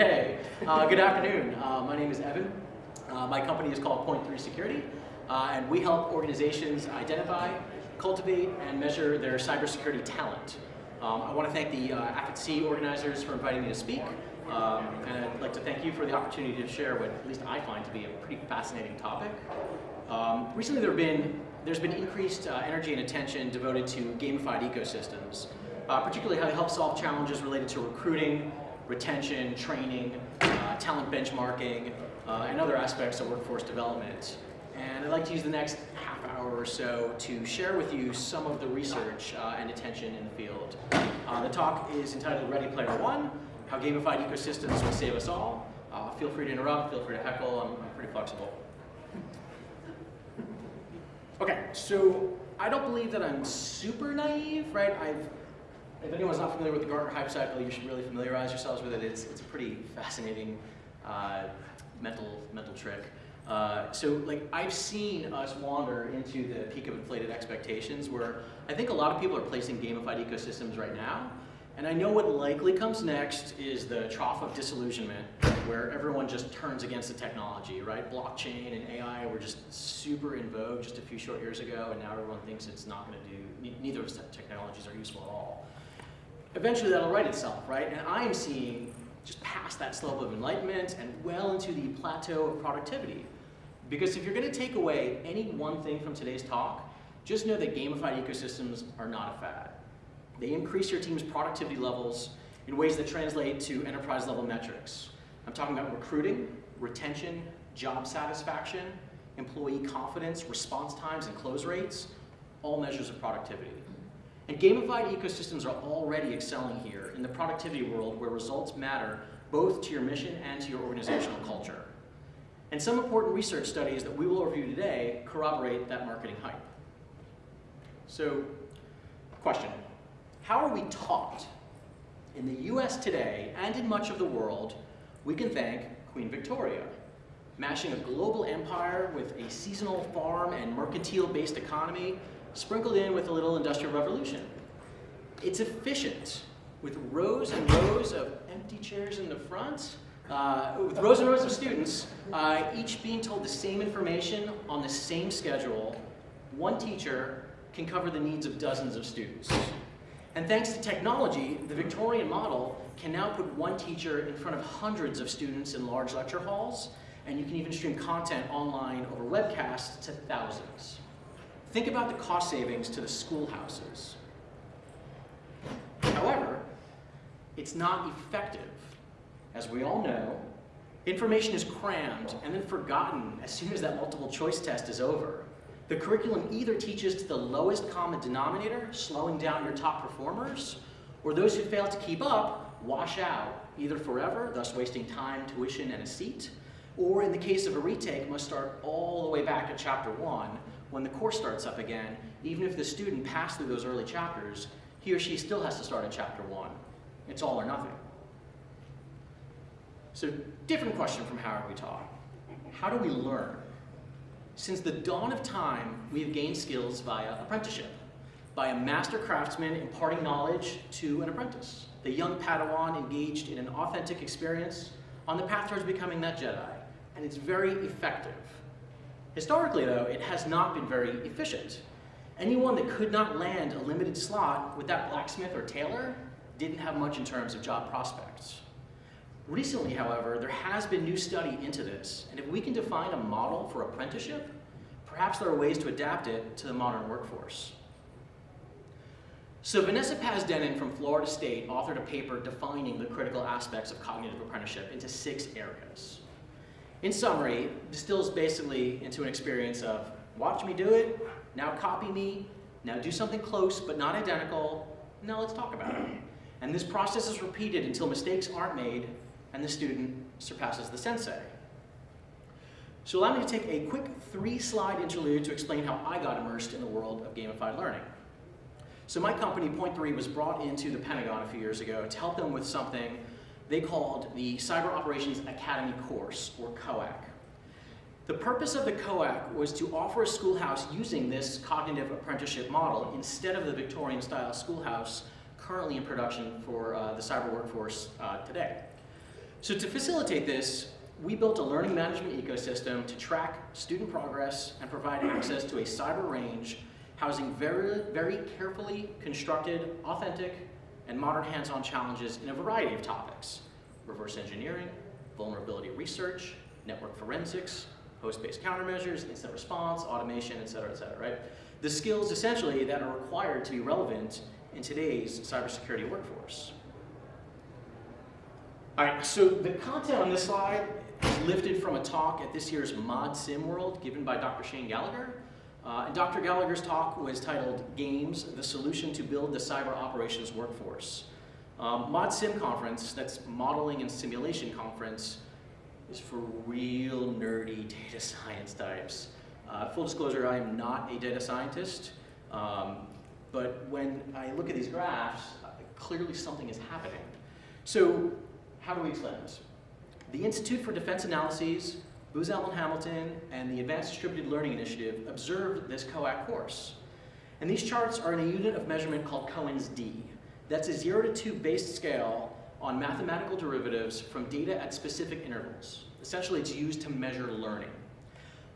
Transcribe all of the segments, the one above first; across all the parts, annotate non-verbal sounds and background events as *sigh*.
Hey, uh, good afternoon. Uh, my name is Evan. Uh, my company is called Point3 Security, uh, and we help organizations identify, cultivate, and measure their cybersecurity talent. Um, I want to thank the uh, organizers for inviting me to speak, um, and I'd like to thank you for the opportunity to share what at least I find to be a pretty fascinating topic. Um, recently there have been, there's been increased uh, energy and attention devoted to gamified ecosystems, uh, particularly how they help solve challenges related to recruiting, retention, training, uh, talent benchmarking, uh, and other aspects of workforce development. And I'd like to use the next half hour or so to share with you some of the research uh, and attention in the field. Uh, the talk is entitled Ready Player One, How Gamified Ecosystems Will Save Us All. Uh, feel free to interrupt, feel free to heckle, I'm, I'm pretty flexible. Okay, so I don't believe that I'm super naive, right? I've if anyone's not familiar with the Gartner Hype Cycle, you should really familiarize yourselves with it. It's, it's a pretty fascinating uh, mental, mental trick. Uh, so like I've seen us wander into the peak of inflated expectations where I think a lot of people are placing gamified ecosystems right now. And I know what likely comes next is the trough of disillusionment where everyone just turns against the technology, right? Blockchain and AI were just super in vogue just a few short years ago and now everyone thinks it's not gonna do, neither of those technologies are useful at all eventually that'll right itself, right? And I am seeing just past that slope of enlightenment and well into the plateau of productivity. Because if you're gonna take away any one thing from today's talk, just know that gamified ecosystems are not a fad. They increase your team's productivity levels in ways that translate to enterprise level metrics. I'm talking about recruiting, retention, job satisfaction, employee confidence, response times, and close rates, all measures of productivity. And gamified ecosystems are already excelling here in the productivity world where results matter both to your mission and to your organizational culture. And some important research studies that we will review today corroborate that marketing hype. So, question, how are we taught? In the US today, and in much of the world, we can thank Queen Victoria, mashing a global empire with a seasonal farm and mercantile-based economy sprinkled in with a little industrial revolution. It's efficient, with rows and rows of empty chairs in the front, uh, with rows and rows of students, uh, each being told the same information on the same schedule, one teacher can cover the needs of dozens of students. And thanks to technology, the Victorian model can now put one teacher in front of hundreds of students in large lecture halls, and you can even stream content online over webcasts to thousands. Think about the cost savings to the schoolhouses. However, it's not effective. As we all know, information is crammed and then forgotten as soon as that multiple choice test is over. The curriculum either teaches to the lowest common denominator, slowing down your top performers, or those who fail to keep up wash out, either forever, thus wasting time, tuition, and a seat, or in the case of a retake, must start all the way back at chapter one, when the course starts up again, even if the student passed through those early chapters, he or she still has to start at chapter one. It's all or nothing. So different question from how are we taught. How do we learn? Since the dawn of time, we have gained skills via apprenticeship, by a master craftsman imparting knowledge to an apprentice, the young Padawan engaged in an authentic experience on the path towards becoming that Jedi, and it's very effective. Historically, though, it has not been very efficient. Anyone that could not land a limited slot with that blacksmith or tailor didn't have much in terms of job prospects. Recently, however, there has been new study into this, and if we can define a model for apprenticeship, perhaps there are ways to adapt it to the modern workforce. So Vanessa Paz-Dennen from Florida State authored a paper defining the critical aspects of cognitive apprenticeship into six areas in summary, distills basically into an experience of watch me do it, now copy me, now do something close but not identical, now let's talk about it. And this process is repeated until mistakes aren't made and the student surpasses the sensei. So allow me to take a quick three slide interlude to explain how I got immersed in the world of gamified learning. So my company, Point3, was brought into the Pentagon a few years ago to help them with something they called the Cyber Operations Academy course, or COAC. The purpose of the COAC was to offer a schoolhouse using this cognitive apprenticeship model instead of the Victorian-style schoolhouse currently in production for uh, the cyber workforce uh, today. So to facilitate this, we built a learning management ecosystem to track student progress and provide access to a cyber range housing very, very carefully constructed, authentic, and modern hands-on challenges in a variety of topics. Reverse engineering, vulnerability research, network forensics, host-based countermeasures, incident response, automation, et cetera, et cetera, right? The skills essentially that are required to be relevant in today's cybersecurity workforce. All right, so the content on this slide is lifted from a talk at this year's Mod Sim World given by Dr. Shane Gallagher. Uh, and Dr. Gallagher's talk was titled Games, the Solution to Build the Cyber Operations Workforce. Um, Mod Sim Conference, that's Modeling and Simulation Conference, is for real nerdy *laughs* data science types. Uh, full disclosure, I am not a data scientist, um, but when I look at these graphs, uh, clearly something is happening. So how do we explain this? The Institute for Defense Analyses, Booz Allen Hamilton, and the Advanced Distributed Learning Initiative observed this COAC course. And these charts are in a unit of measurement called Cohen's d. That's a zero to two based scale on mathematical derivatives from data at specific intervals. Essentially, it's used to measure learning.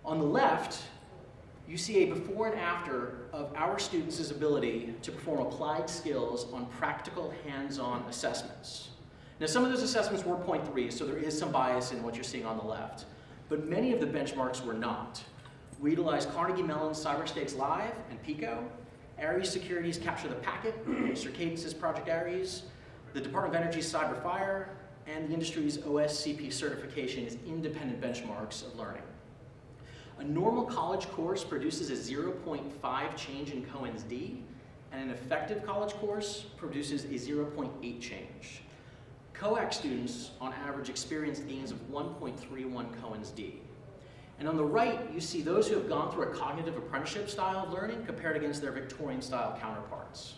On the left, you see a before and after of our students' ability to perform applied skills on practical hands-on assessments. Now some of those assessments were Point3, so there is some bias in what you're seeing on the left. But many of the benchmarks were not. We utilized Carnegie Mellon's CyberStakes Live and Pico, Aries Security's Capture the Packet, *clears throat* Circadence's Project Ares, the Department of Energy's CyberFire, and the industry's OSCP certification as independent benchmarks of learning. A normal college course produces a 0.5 change in Cohen's D, and an effective college course produces a 0.8 change. COAC students, on average, experience gains of 1.31 Cohen's D. And on the right, you see those who have gone through a cognitive apprenticeship style of learning compared against their Victorian style counterparts.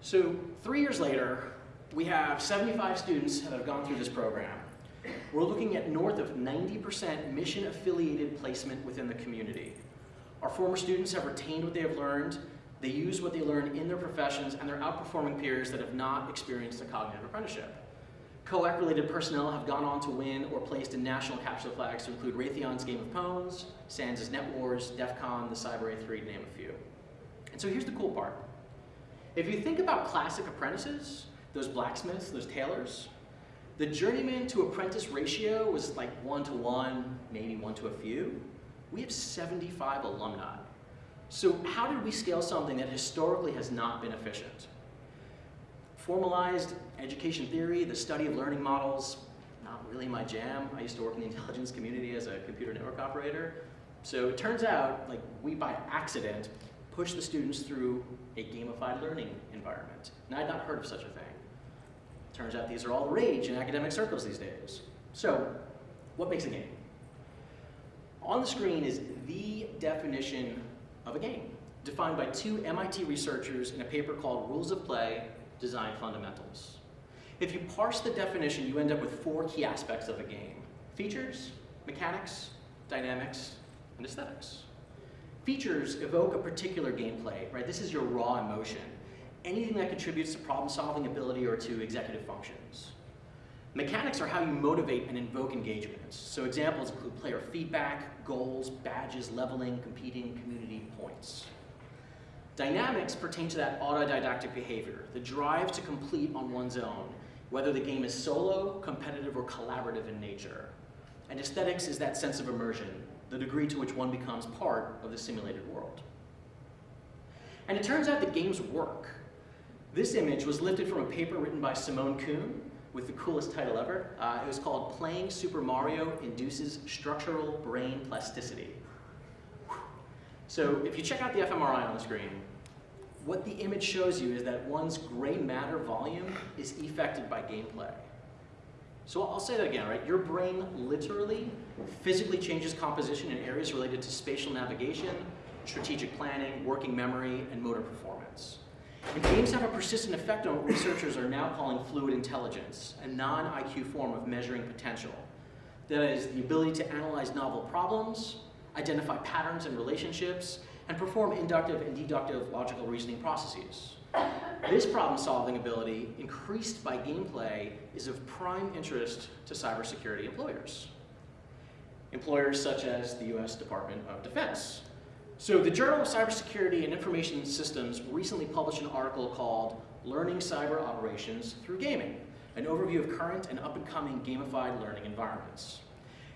So three years later, we have 75 students that have gone through this program. We're looking at north of 90% mission-affiliated placement within the community. Our former students have retained what they have learned, they use what they learn in their professions, and they're outperforming peers that have not experienced a cognitive apprenticeship. COAC-related personnel have gone on to win or placed in national capture flags to include Raytheon's Game of Pawns, SANS' Net Wars, DEF CON, the Cyber A3, to name a few. And so here's the cool part. If you think about classic apprentices, those blacksmiths, those tailors, the journeyman to apprentice ratio was like one to one, maybe one to a few. We have 75 alumni. So how did we scale something that historically has not been efficient? Formalized education theory, the study of learning models, not really my jam. I used to work in the *laughs* intelligence community as a computer network operator. So it turns out, like we by accident, push the students through a gamified learning environment. And I'd not heard of such a thing. Turns out these are all the rage in academic circles these days. So, what makes a game? On the screen is the definition of a game, defined by two MIT researchers in a paper called Rules of Play, Design Fundamentals. If you parse the definition, you end up with four key aspects of a game. Features, mechanics, dynamics, and aesthetics. Features evoke a particular gameplay, right? This is your raw emotion. Anything that contributes to problem-solving ability or to executive functions. Mechanics are how you motivate and invoke engagements. So examples include player feedback, goals, badges, leveling, competing, community points. Dynamics pertain to that autodidactic behavior, the drive to complete on one's own, whether the game is solo, competitive, or collaborative in nature. And aesthetics is that sense of immersion, the degree to which one becomes part of the simulated world. And it turns out that games work. This image was lifted from a paper written by Simone Kuhn with the coolest title ever. Uh, it was called Playing Super Mario Induces Structural Brain Plasticity. So if you check out the fMRI on the screen, what the image shows you is that one's gray matter volume is affected by gameplay. So I'll say that again, right? Your brain literally physically changes composition in areas related to spatial navigation, strategic planning, working memory, and motor performance. And games have a persistent effect on what researchers are now calling fluid intelligence, a non-IQ form of measuring potential. That is, the ability to analyze novel problems, identify patterns and relationships, and perform inductive and deductive logical reasoning processes. This problem-solving ability, increased by gameplay, is of prime interest to cybersecurity employers. Employers such as the US Department of Defense. So the Journal of Cybersecurity and Information Systems recently published an article called Learning Cyber Operations Through Gaming, an overview of current and up-and-coming gamified learning environments.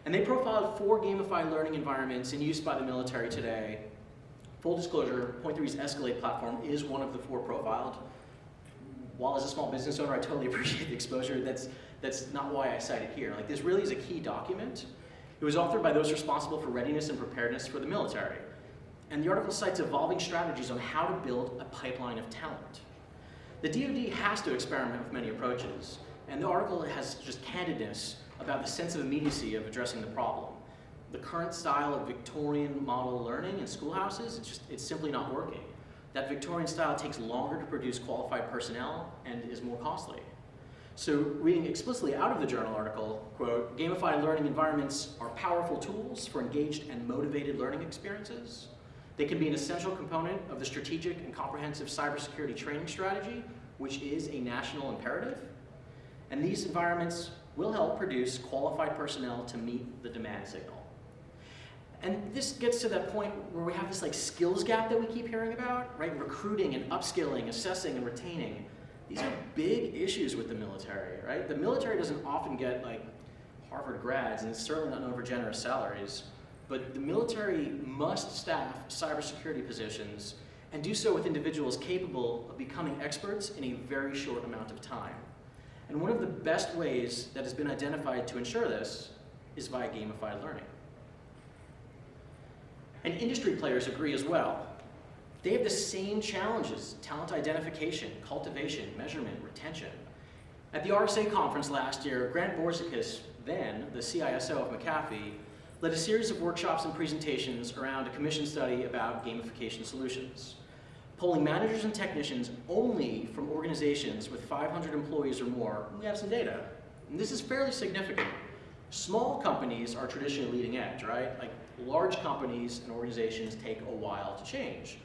And they profiled four gamified learning environments in use by the military today. Full disclosure, Point3's Escalate platform is one of the four profiled. While as a small business owner, I totally *laughs* appreciate the exposure. That's, that's not why I cite it here. Like this really is a key document. It was authored by those responsible for readiness and preparedness for the military. And the article cites evolving strategies on how to build a pipeline of talent. The DoD has to experiment with many approaches, and the article has just candidness about the sense of immediacy of addressing the problem. The current style of Victorian model learning in schoolhouses, it's just, it's simply not working. That Victorian style takes longer to produce qualified personnel and is more costly. So reading explicitly out of the journal article, quote, gamified learning environments are powerful tools for engaged and motivated learning experiences. They can be an essential component of the strategic and comprehensive cybersecurity training strategy, which is a national imperative. And these environments will help produce qualified personnel to meet the demand signal. And this gets to that point where we have this like skills gap that we keep hearing about, right? Recruiting and upskilling, assessing and retaining. These are big issues with the military, right? The military doesn't often get like Harvard grads, and it's certainly not for generous salaries, but the military must staff cybersecurity positions and do so with individuals capable of becoming experts in a very short amount of time. And one of the best ways that has been identified to ensure this is via gamified learning. And industry players agree as well. They have the same challenges, talent identification, cultivation, measurement, retention. At the RSA conference last year, Grant Bourzikas, then the CISO of McAfee, led a series of workshops and presentations around a commission study about gamification solutions polling managers and technicians only from organizations with 500 employees or more, we have some data. And this is fairly significant. Small companies are traditionally leading edge, right? Like large companies and organizations take a while to change.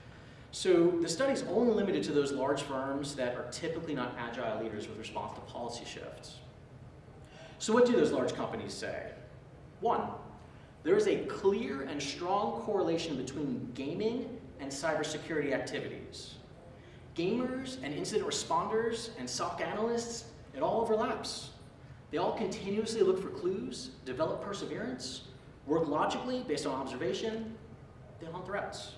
So the study is only limited to those large firms that are typically not agile leaders with response to policy shifts. So what do those large companies say? One, there is a clear and strong correlation between gaming and cybersecurity activities. Gamers and incident responders and SOC analysts, it all overlaps. They all continuously look for clues, develop perseverance, work logically based on observation, they hunt threats.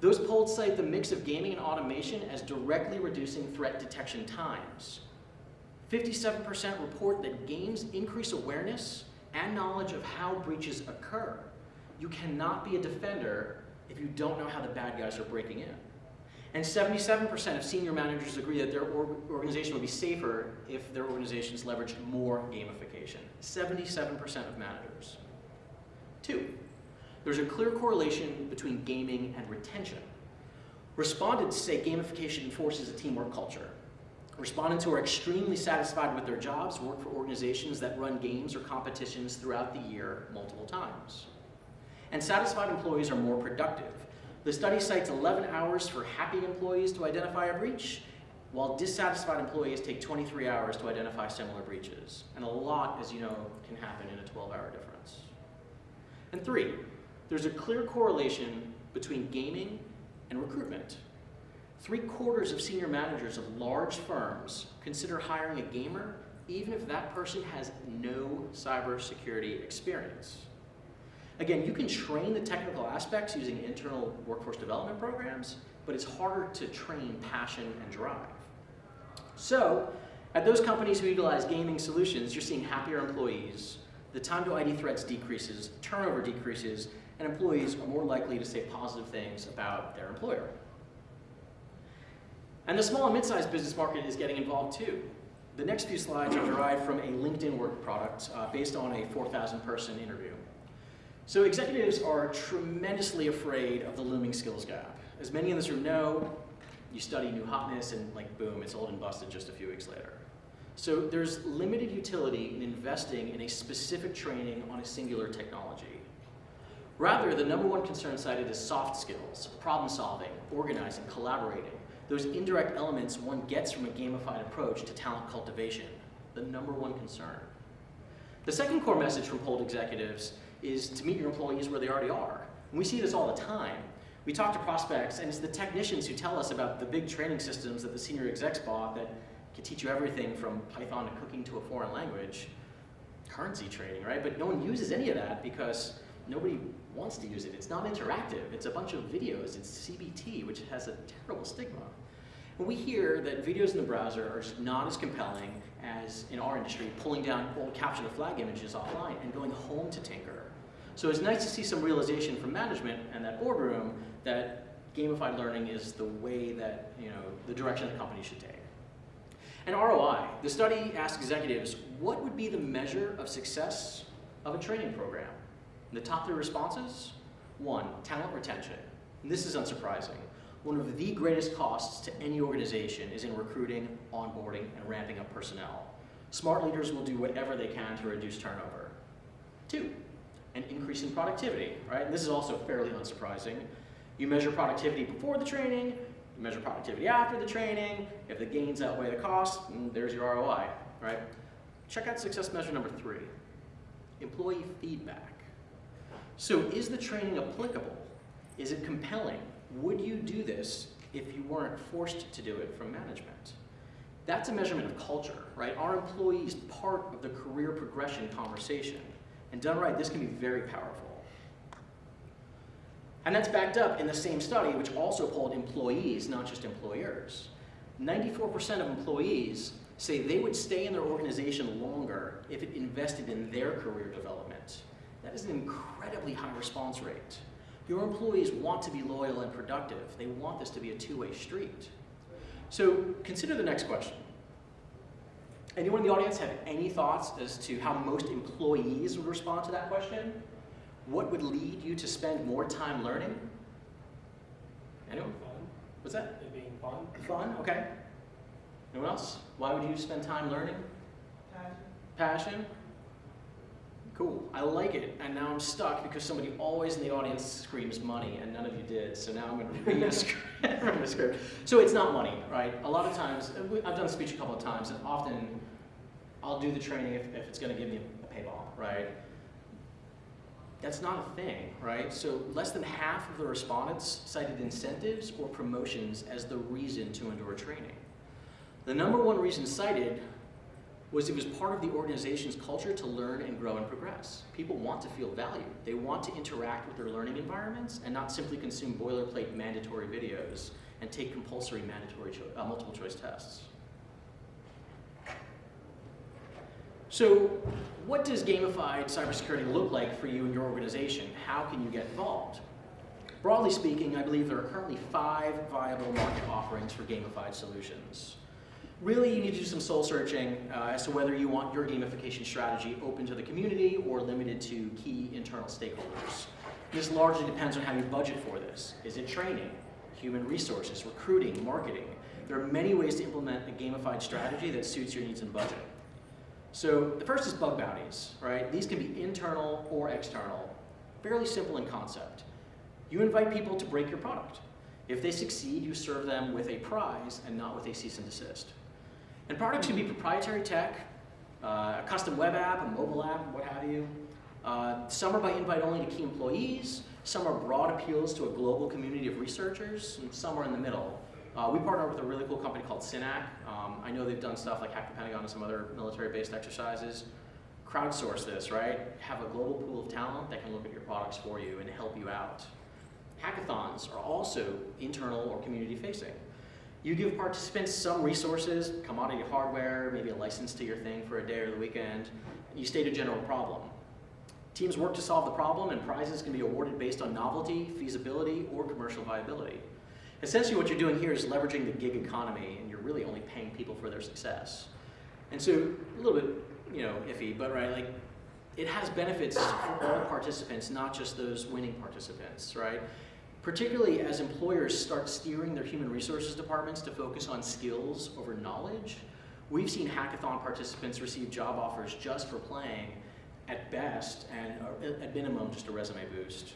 Those polled cite the mix of gaming and automation as directly reducing threat detection times. 57% report that games increase awareness and knowledge of how breaches occur. You cannot be a defender if you don't know how the bad guys are breaking in. And 77% of senior managers agree that their organization would be safer if their organizations leveraged more gamification. 77% of managers. Two, there's a clear correlation between gaming and retention. Respondents say gamification enforces a teamwork culture. Respondents who are extremely satisfied with their jobs work for organizations that run games or competitions throughout the year multiple times and satisfied employees are more productive. The study cites 11 hours for happy employees to identify a breach, while dissatisfied employees take 23 hours to identify similar breaches. And a lot, as you know, can happen in a 12-hour difference. And three, there's a clear correlation between gaming and recruitment. Three quarters of senior managers of large firms consider hiring a gamer even if that person has no cybersecurity experience. Again, you can train the technical aspects using internal workforce development programs, but it's harder to train passion and drive. So, at those companies who utilize gaming solutions, you're seeing happier employees, the time to ID threats decreases, turnover decreases, and employees are more likely to say positive things about their employer. And the small and mid-sized business market is getting involved too. The next few slides are derived from a LinkedIn work product uh, based on a 4,000 person interview. So executives are tremendously afraid of the looming skills gap. As many in this room know, you study new hotness and like boom, it's old and busted just a few weeks later. So there's limited utility in investing in a specific training on a singular technology. Rather, the number one concern cited is soft skills, problem solving, organizing, collaborating, those indirect elements one gets from a gamified approach to talent cultivation, the number one concern. The second core message from polled executives is to meet your employees where they already are. And we see this all the time. We talk to prospects, and it's the technicians who tell us about the big training systems that the senior execs bought that can teach you everything from Python to cooking to a foreign language. Currency trading, right? But no one uses any of that because nobody wants to use it. It's not interactive. It's a bunch of videos. It's CBT, which has a terrible stigma. We hear that videos in the browser are not as compelling as in our industry, pulling down old capture the flag images offline and going home to tinker. So it's nice to see some realization from management and that boardroom that gamified learning is the way that, you know, the direction the company should take. And ROI, the study asked executives, what would be the measure of success of a training program? And the top three responses, one, talent retention. And this is unsurprising. One of the greatest costs to any organization is in recruiting, onboarding, and ramping up personnel. Smart leaders will do whatever they can to reduce turnover. Two, an increase in productivity, right? This is also fairly unsurprising. You measure productivity before the training, you measure productivity after the training. If the gains outweigh the costs, mm, there's your ROI, right? Check out success measure number three, employee feedback. So is the training applicable? Is it compelling? Would you do this if you weren't forced to do it from management? That's a measurement of culture, right? Are employees part of the career progression conversation? And done right, this can be very powerful. And that's backed up in the same study, which also polled employees, not just employers. 94% of employees say they would stay in their organization longer if it invested in their career development. That is an incredibly high response rate. Your employees want to be loyal and productive. They want this to be a two-way street. So consider the next question. Anyone in the audience have any thoughts as to how most employees would respond to that question? What would lead you to spend more time learning? Anyone? Fun. What's that? It being fun. Fun, okay. Anyone else? Why would you spend time learning? Passion. Passion? Cool, I like it, and now I'm stuck because somebody always in the audience screams money, and none of you did, so now I'm gonna read a script from the *laughs* script. So it's not money, right? A lot of times, I've done speech a couple of times, and often I'll do the training if, if it's gonna give me a payball, right? That's not a thing, right? So less than half of the respondents cited incentives or promotions as the reason to endure training. The number one reason cited was it was part of the organization's culture to learn and grow and progress. People want to feel valued. They want to interact with their learning environments and not simply consume boilerplate mandatory videos and take compulsory mandatory cho uh, multiple choice tests. So what does gamified cybersecurity look like for you and your organization? How can you get involved? Broadly speaking, I believe there are currently five viable market offerings for gamified solutions. Really, you need to do some soul searching uh, as to whether you want your gamification strategy open to the community or limited to key internal stakeholders. This largely depends on how you budget for this. Is it training, human resources, recruiting, marketing? There are many ways to implement a gamified strategy that suits your needs and budget. So the first is bug bounties, right? These can be internal or external, fairly simple in concept. You invite people to break your product. If they succeed, you serve them with a prize and not with a cease and desist. And products can be proprietary tech, uh, a custom web app, a mobile app, what have you. Uh, some are by invite only to key employees, some are broad appeals to a global community of researchers, and some are in the middle. Uh, we partner with a really cool company called Synack. Um, I know they've done stuff like Hack the Pentagon and some other military-based exercises. Crowdsource this, right? Have a global pool of talent that can look at your products for you and help you out. Hackathons are also internal or community-facing. You give participants some resources, commodity hardware, maybe a license to your thing for a day or the weekend. You state a general problem. Teams work to solve the problem and prizes can be awarded based on novelty, feasibility, or commercial viability. Essentially what you're doing here is leveraging the gig economy and you're really only paying people for their success. And so a little bit, you know, iffy, but right, like it has benefits for all participants, not just those winning participants, right? Particularly as employers start steering their human resources departments to focus on skills over knowledge, we've seen hackathon participants receive job offers just for playing at best and uh, at minimum just a resume boost.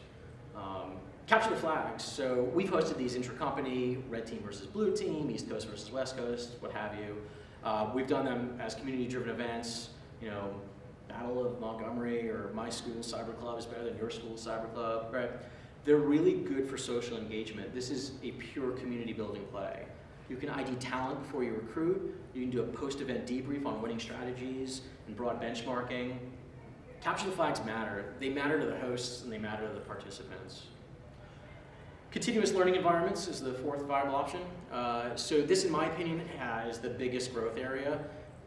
Um, capture the flags. So we've hosted these intra-company, red team versus blue team, East Coast versus West Coast, what have you. Uh, we've done them as community-driven events, you know, Battle of Montgomery or my school cyber club is better than your school cyber club, right? They're really good for social engagement. This is a pure community building play. You can ID talent before you recruit. You can do a post-event debrief on winning strategies and broad benchmarking. Capture the flags matter. They matter to the hosts and they matter to the participants. Continuous learning environments is the fourth viable option. Uh, so this, in my opinion, is the biggest growth area.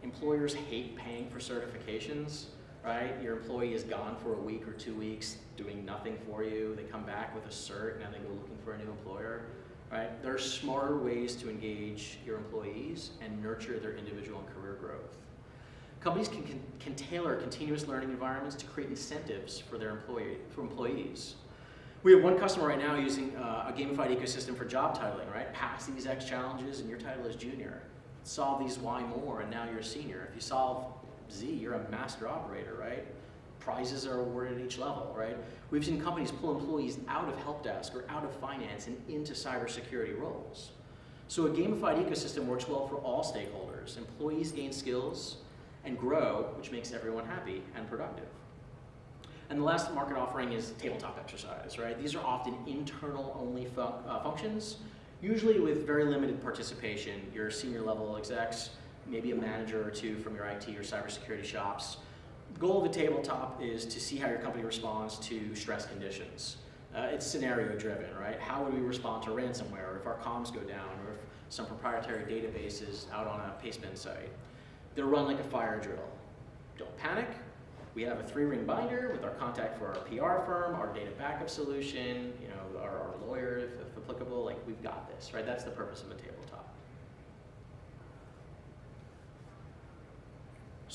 Employers hate paying for certifications, right? Your employee is gone for a week or two weeks doing nothing for you. They come back with a cert, and they go looking for a new employer, right? There are smarter ways to engage your employees and nurture their individual and career growth. Companies can, can, can tailor continuous learning environments to create incentives for their employee, for employees. We have one customer right now using uh, a gamified ecosystem for job titling, right? Pass these X challenges and your title is junior. Solve these Y more and now you're a senior. If you solve Z, you're a master operator, right? Prizes are awarded at each level, right? We've seen companies pull employees out of help desk or out of finance and into cybersecurity roles. So a gamified ecosystem works well for all stakeholders. Employees gain skills and grow, which makes everyone happy and productive. And the last market offering is tabletop exercise, right? These are often internal only uh, functions, usually with very limited participation. Your senior level execs, maybe a manager or two from your IT or cybersecurity shops. The goal of the tabletop is to see how your company responds to stress conditions. Uh, it's scenario driven, right? How would we respond to ransomware, or if our comms go down, or if some proprietary database is out on a pastebin site? They're run like a fire drill. Don't panic, we have a three-ring binder with our contact for our PR firm, our data backup solution, you know, our, our lawyer, if, if applicable, like we've got this, right? That's the purpose of a tabletop.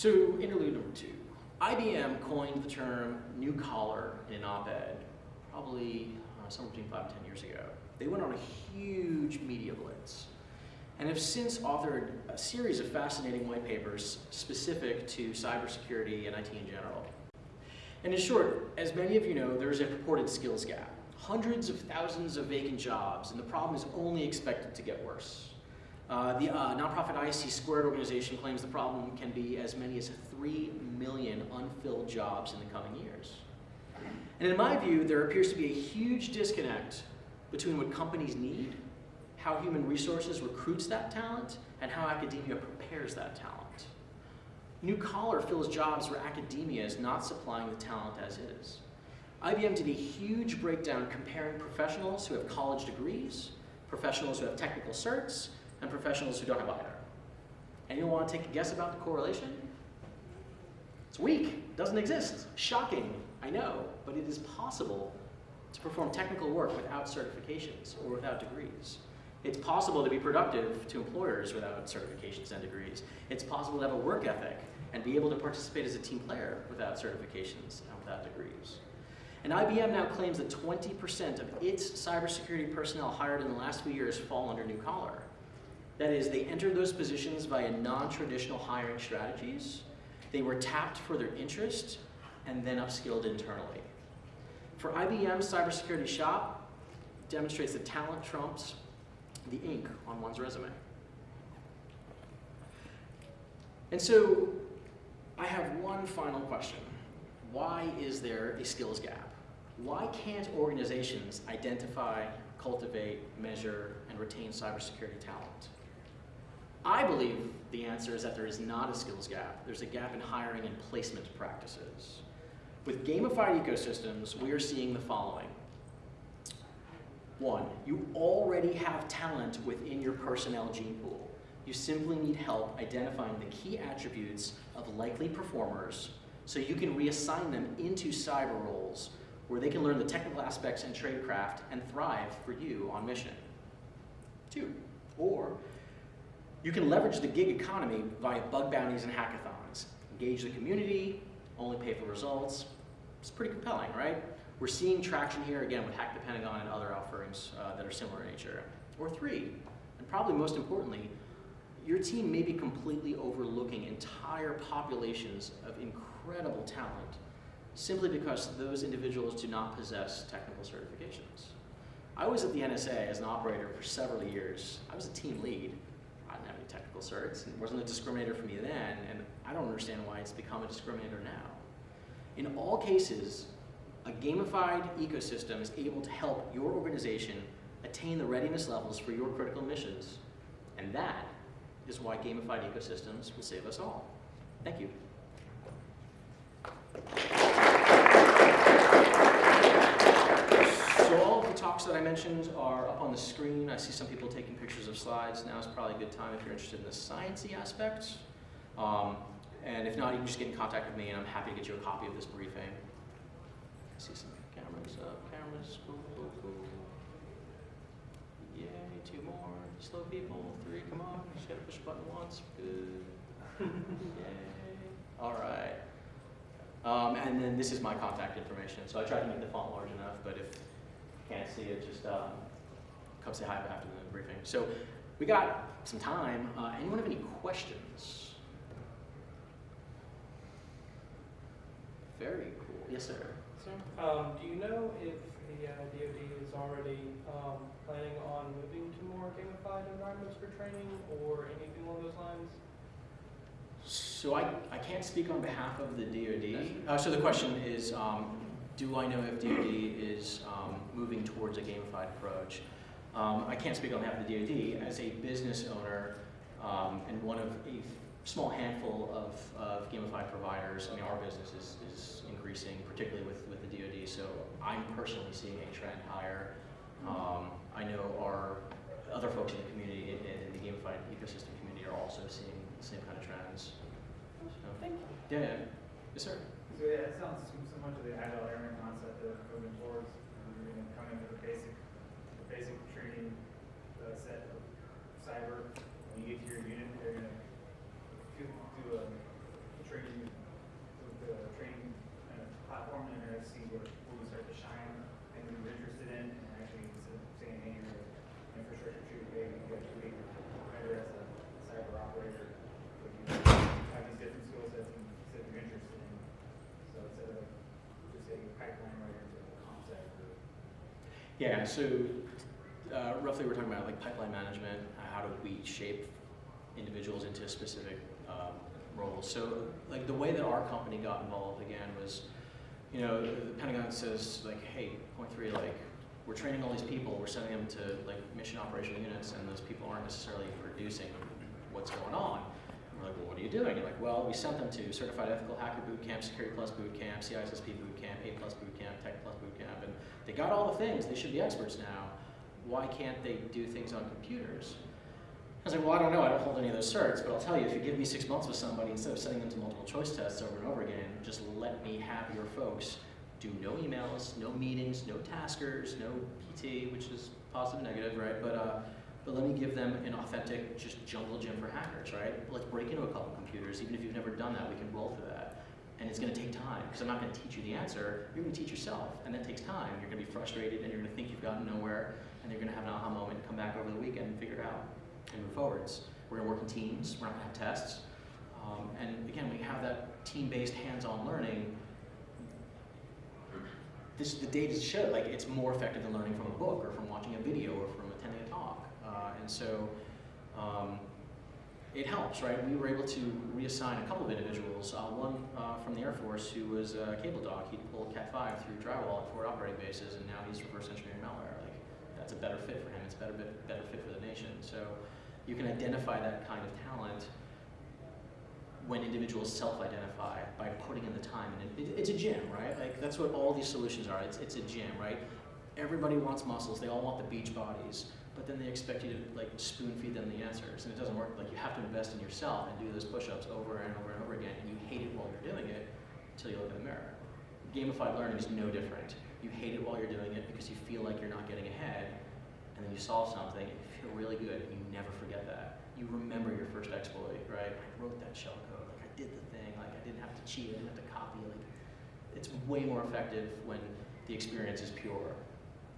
So interlude number two. IBM coined the term new collar in an op-ed probably uh, somewhere between five and 10 years ago. They went on a huge media blitz and have since authored a series of fascinating white papers specific to cybersecurity and IT in general. And in short, as many of you know, there's a purported skills gap. Hundreds of thousands of vacant jobs, and the problem is only expected to get worse. Uh, the uh, nonprofit ISC Squared organization claims the problem can be as many as 3 million unfilled jobs in the coming years. And in my view, there appears to be a huge disconnect between what companies need how human resources recruits that talent, and how academia prepares that talent. New Collar fills jobs where academia is not supplying the talent as is. IBM did a huge breakdown comparing professionals who have college degrees, professionals who have technical certs, and professionals who don't have either. Anyone want to take a guess about the correlation? It's weak, doesn't exist. Shocking, I know, but it is possible to perform technical work without certifications or without degrees. It's possible to be productive to employers without certifications and degrees. It's possible to have a work ethic and be able to participate as a team player without certifications and without degrees. And IBM now claims that 20% of its cybersecurity personnel hired in the last few years fall under new collar. That is, they entered those positions via non-traditional hiring strategies. They were tapped for their interest and then upskilled internally. For IBM Cybersecurity Shop, demonstrates that talent trumps the ink on one's resume. And so I have one final question. Why is there a skills gap? Why can't organizations identify, cultivate, measure, and retain cybersecurity talent? I believe the answer is that there is not a skills gap. There's a gap in hiring and placement practices. With gamified ecosystems, we are seeing the following. One, you already have talent within your personnel gene pool. You simply need help identifying the key attributes of likely performers so you can reassign them into cyber roles where they can learn the technical aspects and tradecraft and thrive for you on mission. Two, or you can leverage the gig economy via bug bounties and hackathons. Engage the community, only pay for results. It's pretty compelling, right? We're seeing traction here, again, with Hack the Pentagon and other offerings uh, that are similar in nature. Or three, and probably most importantly, your team may be completely overlooking entire populations of incredible talent simply because those individuals do not possess technical certifications. I was at the NSA as an operator for several years. I was a team lead. I didn't have any technical certs. It wasn't a discriminator for me then, and I don't understand why it's become a discriminator now. In all cases, a gamified ecosystem is able to help your organization attain the readiness levels for your critical missions. And that is why gamified ecosystems will save us all. Thank you. So all of the talks that I mentioned are up on the screen. I see some people taking pictures of slides. Now is probably a good time if you're interested in the sciencey aspects. Um, and if not, you can just get in contact with me and I'm happy to get you a copy of this briefing. I see some cameras up, cameras, cool, cool, cool. Yay, two more, slow people, three, come on, just gotta push a button once, good. Yay, all right. Um, and then this is my contact information, so I tried to make the font large enough, but if can't see it, just um, come say hi after the briefing. So we got some time. Uh, anyone have any questions? Very cool. Yes, sir. Um, do you know if the uh, DoD is already um, planning on moving to more gamified environments for training or anything along those lines? So I, I can't speak on behalf of the DoD. Uh, so the question is, um, do I know if DoD is um, moving towards a gamified approach? Um, I can't speak on behalf of the DoD. As a business owner um, and one of a small handful of, of gamified providers, I mean, our business is, is increasing, particularly with, with the DoD. So I'm personally seeing a trend higher. Um, I know our other folks in the community, in, in the gamified ecosystem community, are also seeing the same kind of trends. So, Thank you. yeah, yeah. Yes, sir. So yeah, it sounds much of the agile airman concept that we're moving towards. We're going to come in with a basic, a basic training uh, set of cyber. When you get to your unit, they're going to do, a training, the training kind of platform, and they're going to see where, where we start to shine, things that we're interested in, and actually of saying, hey, you're an infrastructure tree, hey, you got to be better as a cyber operator. But you have these different skill sets and that you're interested in. So instead of just saying a pipeline writer to a concept or Yeah, so uh, roughly we're talking about like pipeline management, uh, how do we shape individuals into specific um, roles. So like the way that our company got involved again was, you know, the Pentagon says like, hey, Point3, like we're training all these people, we're sending them to like mission operational units and those people aren't necessarily producing what's going on. And we're like, well, what are you doing? You're like, well, we sent them to Certified Ethical Hacker Boot Camp, Security Plus Boot Camp, CISSP Boot Camp, A Plus Boot Camp, Tech Plus Boot Camp, they got all the things, they should be experts now. Why can't they do things on computers? I was like, well, I don't know, I don't hold any of those certs, but I'll tell you, if you give me six months with somebody, instead of sending them to multiple choice tests over and over again, just let me have your folks do no emails, no meetings, no taskers, no PT, which is positive, negative, right? But, uh, but let me give them an authentic, just jungle gym for hackers, right? Let's break into a couple computers, even if you've never done that, we can roll through that. And it's gonna take time, because I'm not gonna teach you the answer, you're gonna teach yourself, and that takes time. You're gonna be frustrated, and you're gonna think you've gotten nowhere, and you're gonna have an aha moment, come back over the weekend and figure it out and move forwards. We're gonna work in teams, we're not gonna have tests. Um, and again, we have that team-based hands-on learning. This, the data show, like it's more effective than learning from a book or from watching a video or from attending a talk. Uh, and so um, it helps, right? We were able to reassign a couple of individuals, uh, one uh, from the Air Force who was a cable dog. He'd pulled Cat5 through drywall at forward operating bases, and now he's reverse engineering malware. Like, that's a better fit for him. It's better, better fit for the nation. So you can identify that kind of talent when individuals self-identify by putting in the time. And it, it's a gym, right? Like that's what all these solutions are. It's, it's a gym, right? Everybody wants muscles. They all want the beach bodies, but then they expect you to like spoon feed them the answers, and it doesn't work. Like you have to invest in yourself and do those push-ups over and over and over again, and you hate it while you're doing it until you look in the mirror. Gamified learning is no different. You hate it while you're doing it because you feel like you're not getting ahead, and then you solve something, and you feel really good, and you never forget that. You remember your first exploit, right? I wrote that shell code, like I did the thing, like I didn't have to cheat, I didn't have to copy, like it's way more effective when the experience is pure.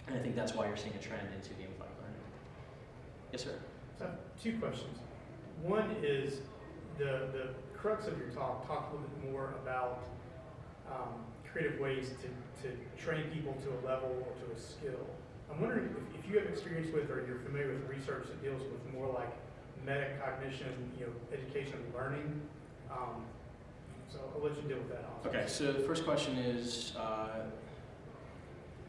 And I think that's why you're seeing a trend into gamified. Yes, sir. So two questions. One is the, the crux of your talk, talk a little bit more about um, creative ways to, to train people to a level or to a skill. I'm wondering if, if you have experience with or you're familiar with research that deals with more like metacognition, you know, education and learning. Um, so I'll let you deal with that also. Okay, so the first question is, uh,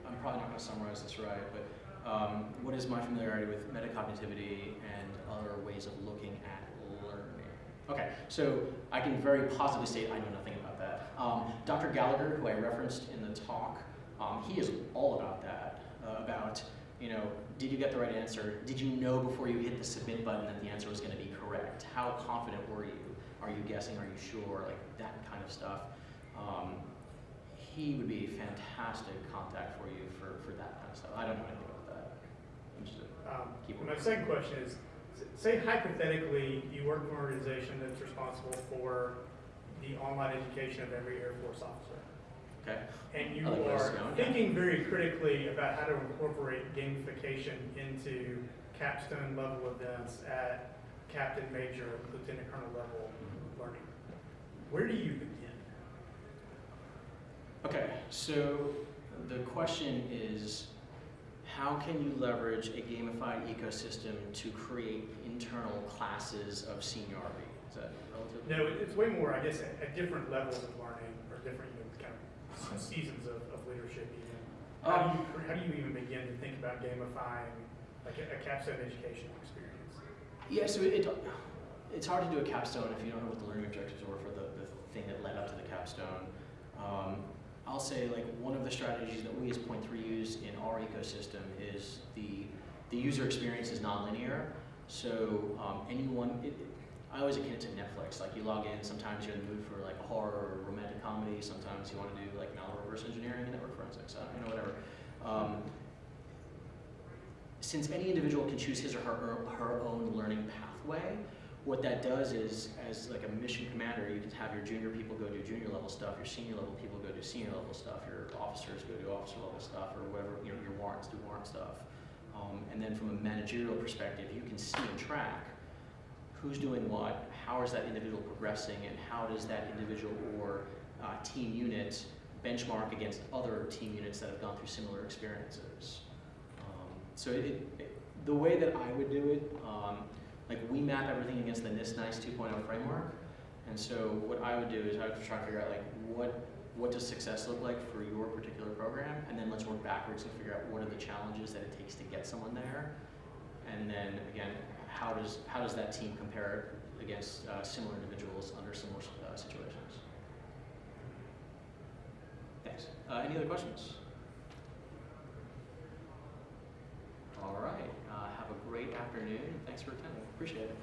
I'm probably not going to summarize this right, but um, what is my familiarity with metacognitivity and other ways of looking at learning? Okay, so I can very positively state I know nothing about that. Um, Dr. Gallagher, who I referenced in the talk, um, he is all about that, uh, about, you know, did you get the right answer? Did you know before you hit the submit button that the answer was going to be correct? How confident were you? Are you guessing? Are you sure? Like that kind of stuff. Um, he would be fantastic contact for you for, for that kind of stuff. I don't know anything about that. I'm just a- Um, My second question is, say hypothetically, you work for an organization that's responsible for the online education of every Air Force officer. okay. And you like are going, yeah. thinking very critically about how to incorporate gamification into capstone level events at captain, major, lieutenant colonel level learning. Where do you begin? Okay, so the question is, how can you leverage a gamified ecosystem to create internal classes of seniority? Is that relative? No, it's way more, I guess, at, at different levels of learning or different, you know, kind of seasons of, of leadership even. How do you, how do you even begin to think about gamifying like a, a capstone educational experience? Yeah, so it, it's hard to do a capstone if you don't know what the learning objectives were for the, the thing that led up to the capstone. Um, I'll say like one of the strategies that we as Point3 use in our ecosystem is the the user experience is nonlinear. So um, anyone, it, I always akin it to Netflix. Like you log in, sometimes you're in the mood for like horror or romantic comedy. Sometimes you want to do like malware reverse engineering and network forensics. You know whatever. Um, since any individual can choose his or her, her own learning pathway, what that does is, as like a mission commander, you can have your junior people go do junior level stuff, your senior level people go do senior level stuff, your officers go do officer level stuff, or whatever, you know, your warrants do warrant stuff. Um, and then from a managerial perspective, you can see and track who's doing what, how is that individual progressing, and how does that individual or uh, team unit benchmark against other team units that have gone through similar experiences. Um, so it, it, the way that I would do it, um, like we map everything against the NIST NICE 2.0 framework, and so what I would do is I would try to figure out like what what does success look like for your particular program, and then let's work backwards and figure out what are the challenges that it takes to get someone there, and then again, how does how does that team compare against uh, similar individuals under similar uh, situations? Thanks. Uh, any other questions? All right. Uh, have a great afternoon. Thanks for attending. Appreciate it.